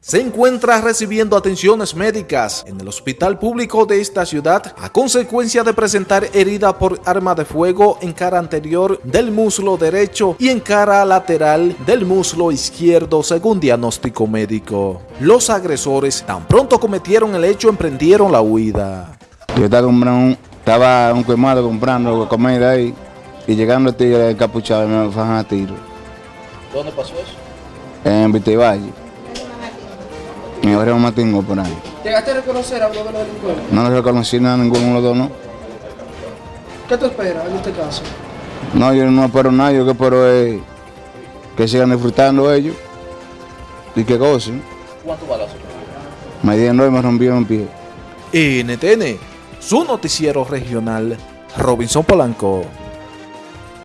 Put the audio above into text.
se encuentra recibiendo atenciones médicas en el hospital público de esta ciudad a consecuencia de presentar herida por arma de fuego en cara anterior del muslo derecho y en cara lateral del muslo izquierdo según diagnóstico médico. Los agresores tan pronto cometieron el hecho emprendieron la huida. Yo estaba, comprando un, estaba un quemado comprando comida ahí y llegando el tigre encapuchado me fajan a tiro. ¿Dónde pasó eso? En Vitevalle. Mi barrio Matingo por ahí. ¿Llegaste a reconocer a uno de los delincuentes? No le reconocí nada a ninguno de los dos, ¿no? ¿Qué te esperas en este caso? No, yo no espero nada, yo que espero es que sigan disfrutando ellos y que gocen. ¿Cuántos balazos? Me dieron y me rompieron un pie. NTN, su noticiero regional, Robinson Polanco.